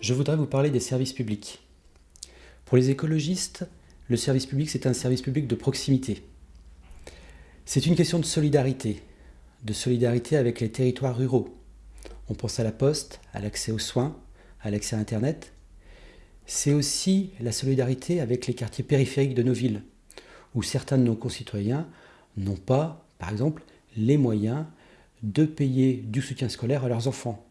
je voudrais vous parler des services publics. Pour les écologistes, le service public, c'est un service public de proximité. C'est une question de solidarité, de solidarité avec les territoires ruraux. On pense à la poste, à l'accès aux soins, à l'accès à Internet. C'est aussi la solidarité avec les quartiers périphériques de nos villes, où certains de nos concitoyens n'ont pas, par exemple, les moyens de payer du soutien scolaire à leurs enfants.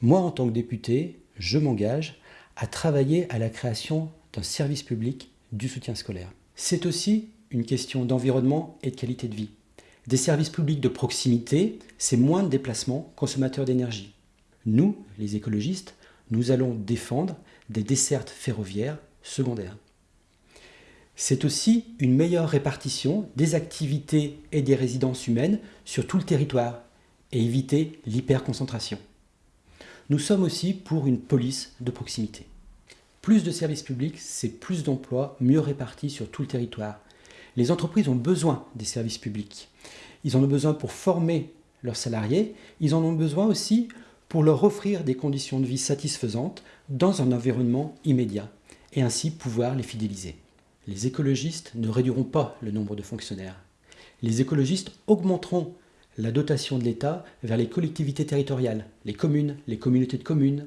Moi, en tant que député, je m'engage à travailler à la création d'un service public du soutien scolaire. C'est aussi une question d'environnement et de qualité de vie. Des services publics de proximité, c'est moins de déplacements consommateurs d'énergie. Nous, les écologistes, nous allons défendre des dessertes ferroviaires secondaires. C'est aussi une meilleure répartition des activités et des résidences humaines sur tout le territoire et éviter l'hyperconcentration. Nous sommes aussi pour une police de proximité. Plus de services publics, c'est plus d'emplois mieux répartis sur tout le territoire. Les entreprises ont besoin des services publics. Ils en ont besoin pour former leurs salariés, ils en ont besoin aussi pour leur offrir des conditions de vie satisfaisantes dans un environnement immédiat et ainsi pouvoir les fidéliser. Les écologistes ne réduiront pas le nombre de fonctionnaires. Les écologistes augmenteront la dotation de l'État vers les collectivités territoriales, les communes, les communautés de communes,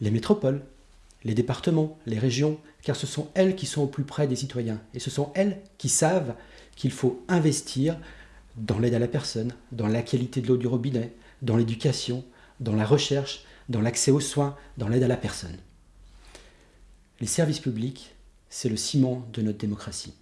les métropoles, les départements, les régions, car ce sont elles qui sont au plus près des citoyens. Et ce sont elles qui savent qu'il faut investir dans l'aide à la personne, dans la qualité de l'eau du robinet, dans l'éducation, dans la recherche, dans l'accès aux soins, dans l'aide à la personne. Les services publics, c'est le ciment de notre démocratie.